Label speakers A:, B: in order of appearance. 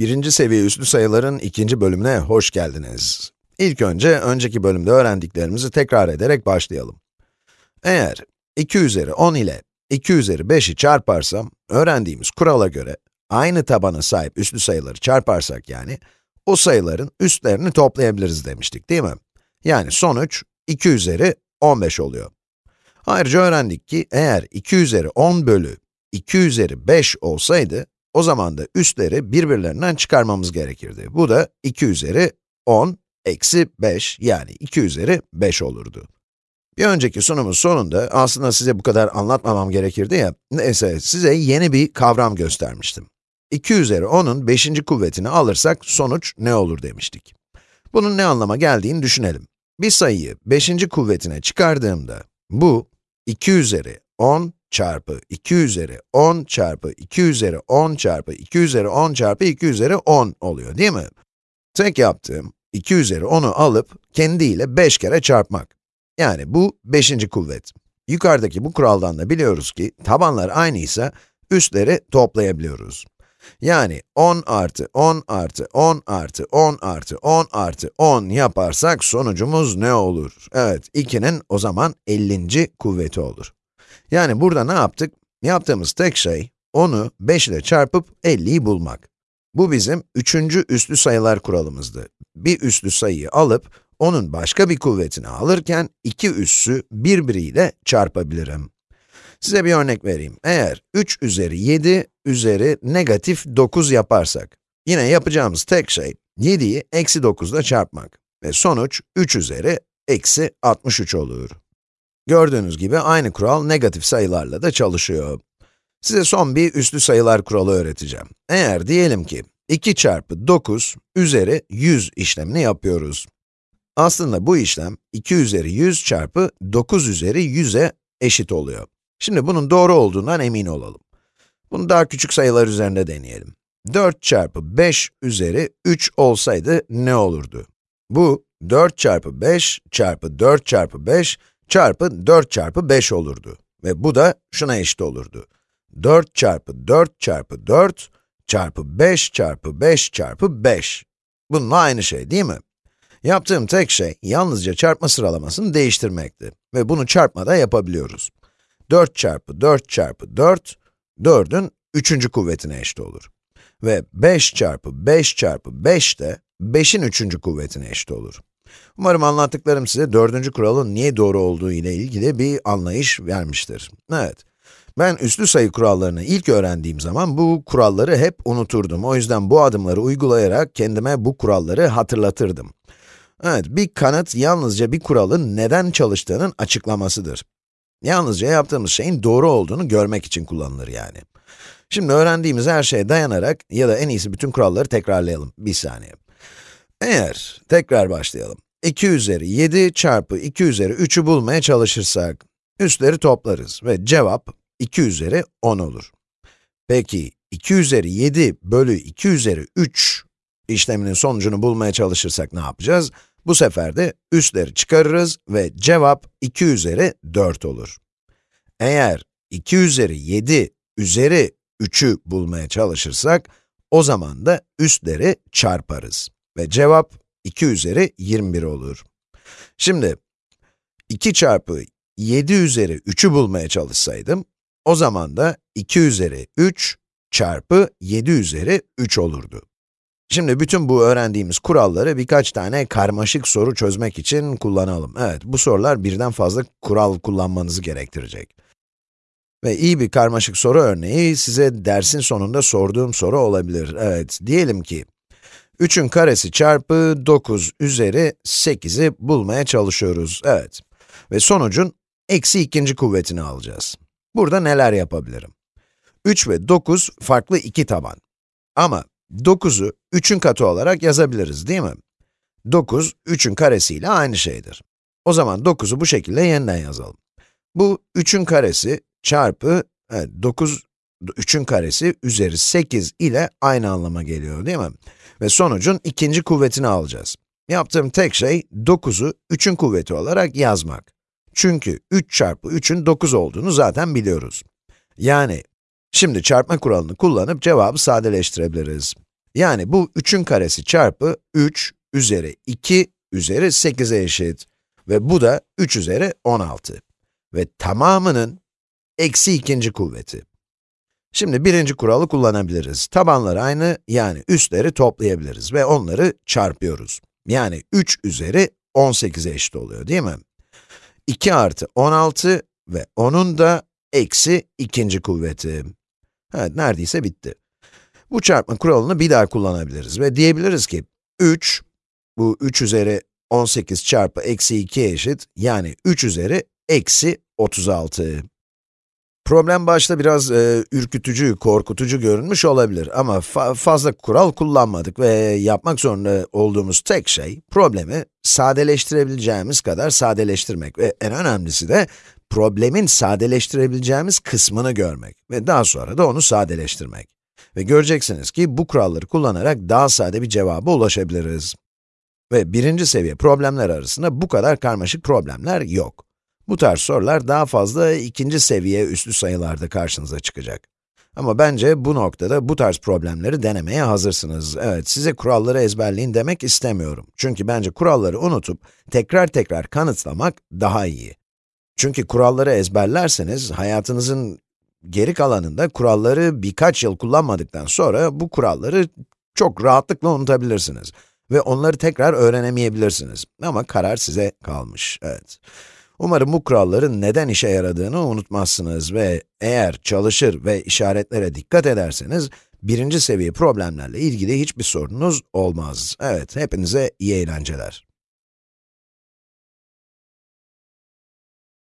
A: Birinci seviye üslü sayıların ikinci bölümüne hoş geldiniz. İlk önce, önceki bölümde öğrendiklerimizi tekrar ederek başlayalım. Eğer 2 üzeri 10 ile 2 üzeri 5'i çarparsam, öğrendiğimiz kurala göre, aynı tabana sahip üslü sayıları çarparsak yani, o sayıların üstlerini toplayabiliriz demiştik değil mi? Yani sonuç 2 üzeri 15 oluyor. Ayrıca öğrendik ki, eğer 2 üzeri 10 bölü 2 üzeri 5 olsaydı, o zaman da üstleri birbirlerinden çıkarmamız gerekirdi. Bu da 2 üzeri 10 eksi 5 yani 2 üzeri 5 olurdu. Bir önceki sunumun sonunda aslında size bu kadar anlatmamam gerekirdi ya, neyse size yeni bir kavram göstermiştim. 2 üzeri 10'un 5. kuvvetini alırsak sonuç ne olur demiştik. Bunun ne anlama geldiğini düşünelim. Bir sayıyı 5. kuvvetine çıkardığımda, bu 2 üzeri 10 çarpı 2 üzeri 10 çarpı 2 üzeri 10 çarpı 2 üzeri 10 çarpı 2 üzeri 10 oluyor değil mi? Tek yaptığım 2 üzeri 10'u alıp kendiyle 5 kere çarpmak. Yani bu 5. kuvvet. Yukarıdaki bu kuraldan da biliyoruz ki tabanlar aynıysa üstleri toplayabiliyoruz. Yani 10 artı 10 artı 10 artı 10 artı 10 artı 10 yaparsak sonucumuz ne olur? Evet, 2'nin o zaman 50. kuvveti olur. Yani burada ne yaptık? Yaptığımız tek şey, 10'u 5 ile çarpıp 50'yi bulmak. Bu bizim üçüncü üslü sayılar kuralımızdı. Bir üslü sayıyı alıp, onun başka bir kuvvetini alırken, iki üssü birbiriyle çarpabilirim. Size bir örnek vereyim. Eğer 3 üzeri 7 üzeri negatif 9 yaparsak, yine yapacağımız tek şey, 7'yi eksi 9 ile çarpmak. Ve sonuç 3 üzeri eksi 63 olur. Gördüğünüz gibi aynı kural negatif sayılarla da çalışıyor. Size son bir üslü sayılar kuralı öğreteceğim. Eğer diyelim ki 2 çarpı 9 üzeri 100 işlemini yapıyoruz. Aslında bu işlem 2 üzeri 100 çarpı 9 üzeri 100'e eşit oluyor. Şimdi bunun doğru olduğundan emin olalım. Bunu daha küçük sayılar üzerinde deneyelim. 4 çarpı 5 üzeri 3 olsaydı ne olurdu? Bu 4 çarpı 5 çarpı 4 çarpı 5 çarpı 4 çarpı 5 olurdu. Ve bu da şuna eşit olurdu. 4 çarpı 4 çarpı 4 çarpı 5 çarpı 5 çarpı 5. Bununla aynı şey değil mi? Yaptığım tek şey, yalnızca çarpma sıralamasını değiştirmekti. Ve bunu çarpmada yapabiliyoruz. 4 çarpı 4 çarpı 4, 4'ün 3. kuvvetine eşit olur. Ve 5 çarpı 5 çarpı 5 de 5'in 3. kuvvetine eşit olur. Umarım anlattıklarım size dördüncü kuralın niye doğru olduğu ile ilgili bir anlayış vermiştir. Evet, ben üslü sayı kurallarını ilk öğrendiğim zaman bu kuralları hep unuturdum. O yüzden bu adımları uygulayarak kendime bu kuralları hatırlatırdım. Evet, bir kanıt yalnızca bir kuralın neden çalıştığının açıklamasıdır. Yalnızca yaptığımız şeyin doğru olduğunu görmek için kullanılır yani. Şimdi öğrendiğimiz her şeye dayanarak ya da en iyisi bütün kuralları tekrarlayalım. Bir saniye. Eğer, tekrar başlayalım. 2 üzeri 7 çarpı 2 üzeri 3'ü bulmaya çalışırsak, üstleri toplarız ve cevap 2 üzeri 10 olur. Peki, 2 üzeri 7 bölü 2 üzeri 3 işleminin sonucunu bulmaya çalışırsak ne yapacağız? Bu sefer de üstleri çıkarırız ve cevap 2 üzeri 4 olur. Eğer 2 üzeri 7 üzeri 3'ü bulmaya çalışırsak, o zaman da üstleri çarparız. Ve cevap 2 üzeri 21 olur. Şimdi, 2 çarpı 7 üzeri 3'ü bulmaya çalışsaydım, o zaman da 2 üzeri 3 çarpı 7 üzeri 3 olurdu. Şimdi bütün bu öğrendiğimiz kuralları birkaç tane karmaşık soru çözmek için kullanalım. Evet, bu sorular birden fazla kural kullanmanızı gerektirecek. Ve iyi bir karmaşık soru örneği size dersin sonunda sorduğum soru olabilir. Evet, diyelim ki 3'ün karesi çarpı 9 üzeri 8'i bulmaya çalışıyoruz. Evet. Ve sonucun eksi ikinci kuvvetini alacağız. Burada neler yapabilirim? 3 ve 9 farklı iki taban. Ama 9'u 3'ün katı olarak yazabiliriz değil mi? 9, 3'ün karesiyle aynı şeydir. O zaman 9'u bu şekilde yeniden yazalım. Bu 3'ün karesi çarpı, evet 9, 3'ün karesi üzeri 8 ile aynı anlama geliyor değil mi? Ve sonucun ikinci kuvvetini alacağız. Yaptığım tek şey 9'u 3'ün kuvveti olarak yazmak. Çünkü 3 çarpı 3'ün 9 olduğunu zaten biliyoruz. Yani, şimdi çarpma kuralını kullanıp cevabı sadeleştirebiliriz. Yani bu 3'ün karesi çarpı 3 üzeri 2 üzeri 8'e eşit. Ve bu da 3 üzeri 16. Ve tamamının eksi ikinci kuvveti. Şimdi birinci kuralı kullanabiliriz. Tabanları aynı, yani üstleri toplayabiliriz ve onları çarpıyoruz. Yani 3 üzeri 18'e eşit oluyor, değil mi? 2 artı 16 ve onun da eksi ikinci kuvveti. Evet, neredeyse bitti. Bu çarpma kuralını bir daha kullanabiliriz ve diyebiliriz ki 3, bu 3 üzeri 18 çarpı eksi 2 eşit, yani 3 üzeri eksi 36. Problem başta biraz e, ürkütücü, korkutucu görünmüş olabilir ama fa fazla kural kullanmadık ve yapmak zorunda olduğumuz tek şey, problemi sadeleştirebileceğimiz kadar sadeleştirmek ve en önemlisi de problemin sadeleştirebileceğimiz kısmını görmek ve daha sonra da onu sadeleştirmek. Ve göreceksiniz ki bu kuralları kullanarak daha sade bir cevaba ulaşabiliriz. Ve birinci seviye problemler arasında bu kadar karmaşık problemler yok. Bu tarz sorular daha fazla ikinci seviye üslü sayılarda karşınıza çıkacak. Ama bence bu noktada bu tarz problemleri denemeye hazırsınız. Evet, size kuralları ezberleyin demek istemiyorum. Çünkü bence kuralları unutup tekrar tekrar kanıtlamak daha iyi. Çünkü kuralları ezberlerseniz hayatınızın geri kalanında kuralları birkaç yıl kullanmadıktan sonra bu kuralları çok rahatlıkla unutabilirsiniz. Ve onları tekrar öğrenemeyebilirsiniz. Ama karar size kalmış, evet. Umarım bu kuralların neden işe yaradığını unutmazsınız ve eğer çalışır ve işaretlere dikkat ederseniz, birinci seviye problemlerle ilgili hiçbir sorunuz olmaz. Evet, hepinize iyi eğlenceler.